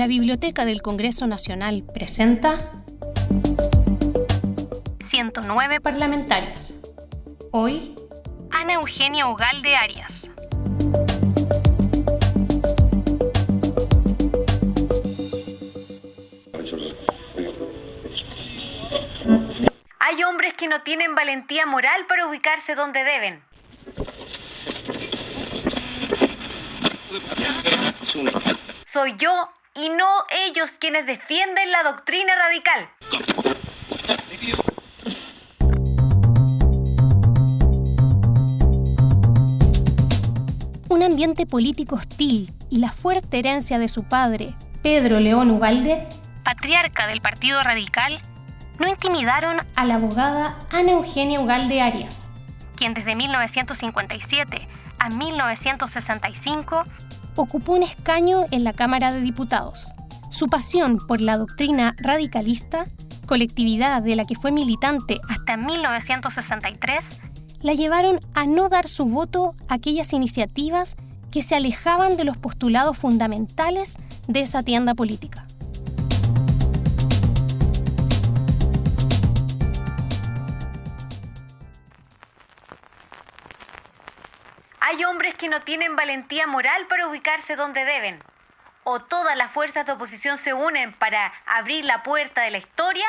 La Biblioteca del Congreso Nacional presenta 109 parlamentarias. Hoy, Ana Eugenia Ugalde Arias. Hay hombres que no tienen valentía moral para ubicarse donde deben. Soy yo y no ellos quienes defienden la doctrina radical. Un ambiente político hostil y la fuerte herencia de su padre, Pedro León Ugalde, patriarca del Partido Radical, no intimidaron a la abogada Ana Eugenia Ugalde Arias, quien desde 1957 a 1965 ocupó un escaño en la Cámara de Diputados. Su pasión por la doctrina radicalista, colectividad de la que fue militante hasta 1963, la llevaron a no dar su voto a aquellas iniciativas que se alejaban de los postulados fundamentales de esa tienda política. Hay hombres que no tienen valentía moral para ubicarse donde deben. O todas las fuerzas de oposición se unen para abrir la puerta de la historia,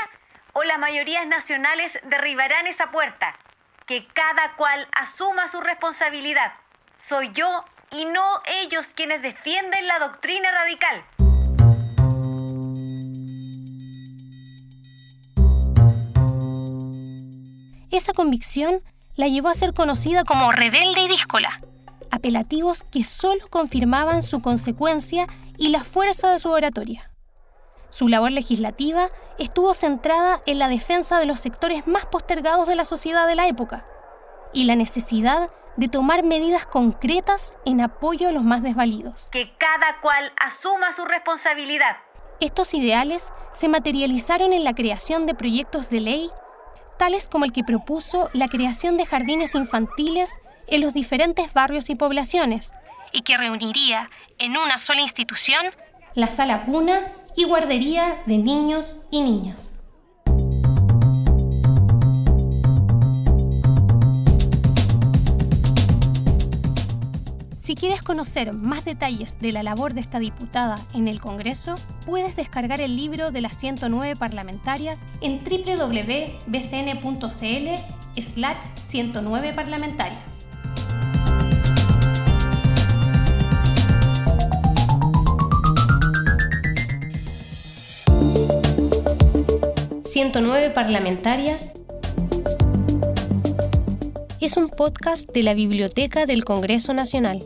o las mayorías nacionales derribarán esa puerta. Que cada cual asuma su responsabilidad. Soy yo y no ellos quienes defienden la doctrina radical. Esa convicción la llevó a ser conocida como rebelde y díscola, apelativos que solo confirmaban su consecuencia y la fuerza de su oratoria. Su labor legislativa estuvo centrada en la defensa de los sectores más postergados de la sociedad de la época y la necesidad de tomar medidas concretas en apoyo a los más desvalidos. Que cada cual asuma su responsabilidad. Estos ideales se materializaron en la creación de proyectos de ley tales como el que propuso la creación de jardines infantiles en los diferentes barrios y poblaciones, y que reuniría en una sola institución la sala cuna y guardería de niños y niñas. Si quieres conocer más detalles de la labor de esta diputada en el Congreso, puedes descargar el libro de las 109 parlamentarias en www.bcn.cl slash 109 parlamentarias. «109 parlamentarias» es un podcast de la Biblioteca del Congreso Nacional.